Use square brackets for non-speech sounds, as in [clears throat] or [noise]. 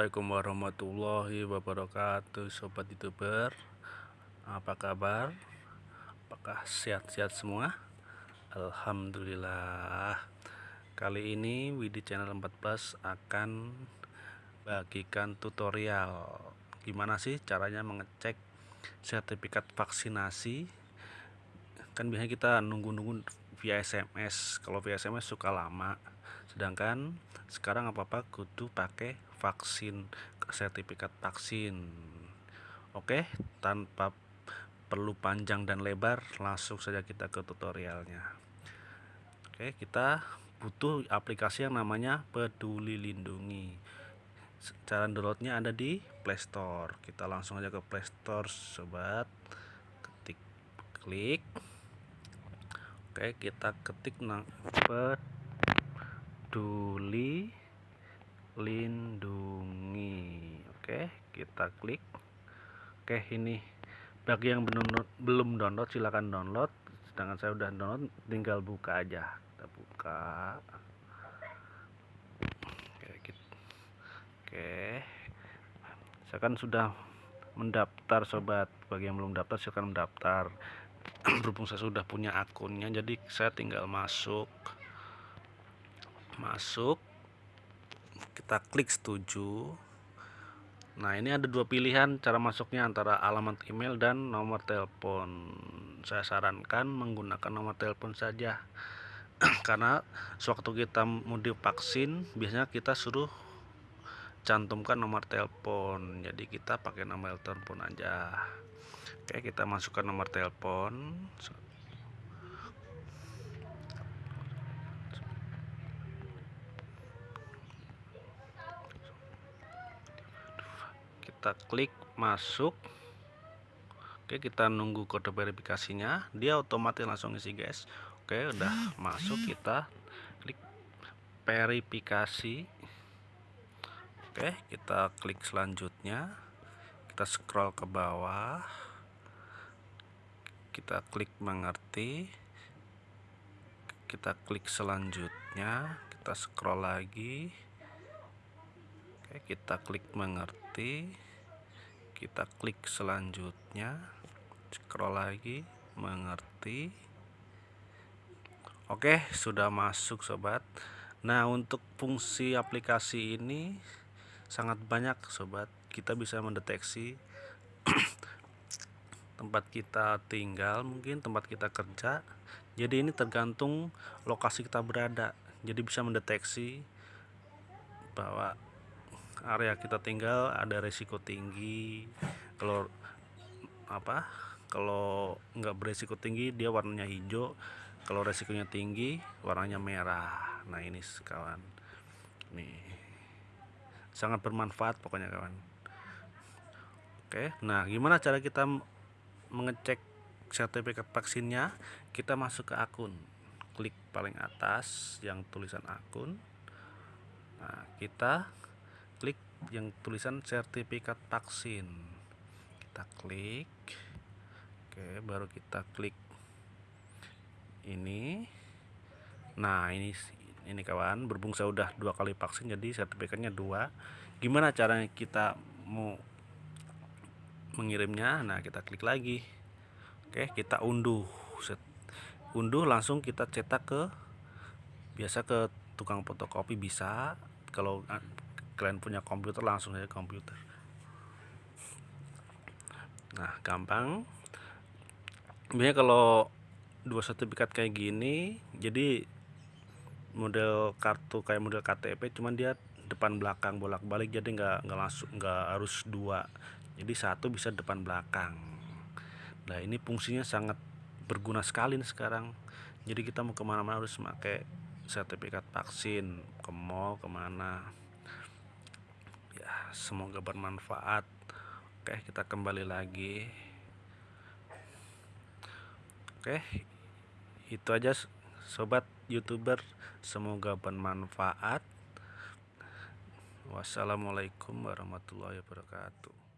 Assalamualaikum warahmatullahi wabarakatuh Sobat youtuber. Apa kabar? Apakah sehat-sehat semua? Alhamdulillah. Kali ini Widi Channel 14 akan bagikan tutorial. Gimana sih caranya mengecek sertifikat vaksinasi? Kan biasanya kita nunggu-nunggu via SMS Kalau via SMS suka lama. Sedangkan sekarang apa-apa kudu pakai vaksin sertifikat vaksin. Oke tanpa perlu panjang dan lebar langsung saja kita ke tutorialnya. Oke kita butuh aplikasi yang namanya peduli lindungi. Cara downloadnya ada di playstore kita langsung aja ke playstore sobat. Ketik klik. Oke kita ketik peduli lindungi. Oke kita klik. Oke ini bagi yang belum belum download silahkan download. Sedangkan saya udah download tinggal buka aja. Kita buka. Oke gitu. oke. Saya kan sudah mendaftar sobat. Bagi yang belum daftar silahkan mendaftar. [clears throat] Berhubung saya sudah punya akunnya jadi saya tinggal masuk. Masuk kita klik setuju. Nah ini ada dua pilihan cara masuknya antara alamat email dan nomor telepon. Saya sarankan menggunakan nomor telepon saja. [clears throat] Karena sewaktu kita mau divaksin biasanya kita suruh cantumkan nomor telepon. Jadi kita pakai nomor telepon aja. Oke kita masukkan nomor telepon kita klik masuk. Oke kita nunggu kode verifikasinya. Dia otomatis langsung isi guys. Oke udah masuk kita klik verifikasi. Oke kita klik selanjutnya. Kita scroll ke bawah. Kita klik mengerti. Kita klik selanjutnya. Kita scroll lagi. Oke kita klik mengerti kita klik selanjutnya. Scroll lagi mengerti. Oke sudah masuk sobat. Nah untuk fungsi aplikasi ini sangat banyak sobat. Kita bisa mendeteksi [clears throat] tempat kita tinggal mungkin tempat kita kerja. Jadi ini tergantung lokasi kita berada. Jadi bisa mendeteksi bahwa area kita tinggal ada resiko tinggi. Kalau apa kalau nggak beresiko tinggi dia warnanya hijau. Kalau resikonya tinggi warnanya merah. Nah ini kawan. Nih. Sangat bermanfaat pokoknya kawan. Oke nah gimana cara kita mengecek sertifikat vaksinnya? Kita masuk ke akun. Klik paling atas yang tulisan akun. Nah kita yang tulisan sertifikat vaksin kita klik. Oke baru kita klik ini. Nah ini ini kawan berhubung saya udah dua kali vaksin jadi sertifikatnya dua. Gimana caranya kita mau mengirimnya? Nah kita klik lagi. Oke kita unduh. Unduh langsung kita cetak ke biasa ke tukang fotokopi bisa. Kalau kalian punya komputer langsung aja komputer. Nah gampang. Biasanya kalau dua sertifikat kayak gini jadi model kartu kayak model KTP cuman dia depan belakang bolak-balik jadi nggak nggak langsung nggak harus dua. Jadi satu bisa depan belakang. Nah ini fungsinya sangat berguna sekali nih sekarang. Jadi kita mau ke mana-mana harus pakai sertifikat vaksin. Ke mall ke mana semoga bermanfaat. Oke kita kembali lagi. Oke itu aja sobat youtuber. Semoga bermanfaat. Wassalamualaikum warahmatullahi wabarakatuh